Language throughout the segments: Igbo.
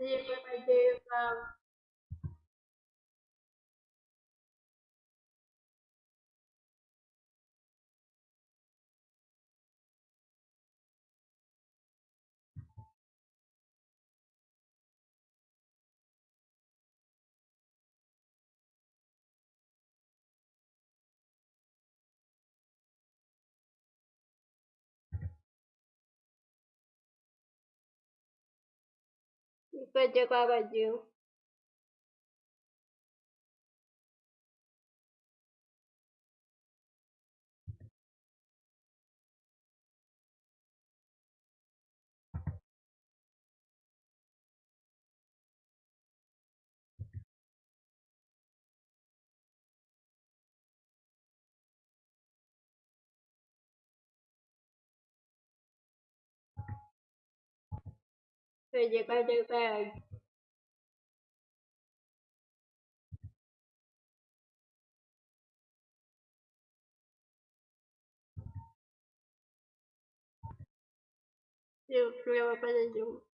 day by day um, Super de 对，见，再见，再见。有，要怕，再就。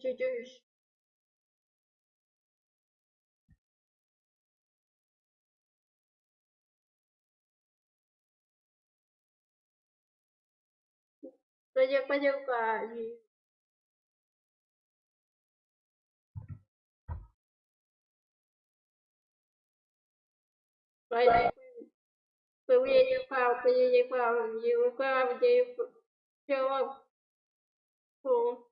ci jus kwenye kweye ụka wu ke nwunye neka ahụkweye nye kwa ahụ we 叫我。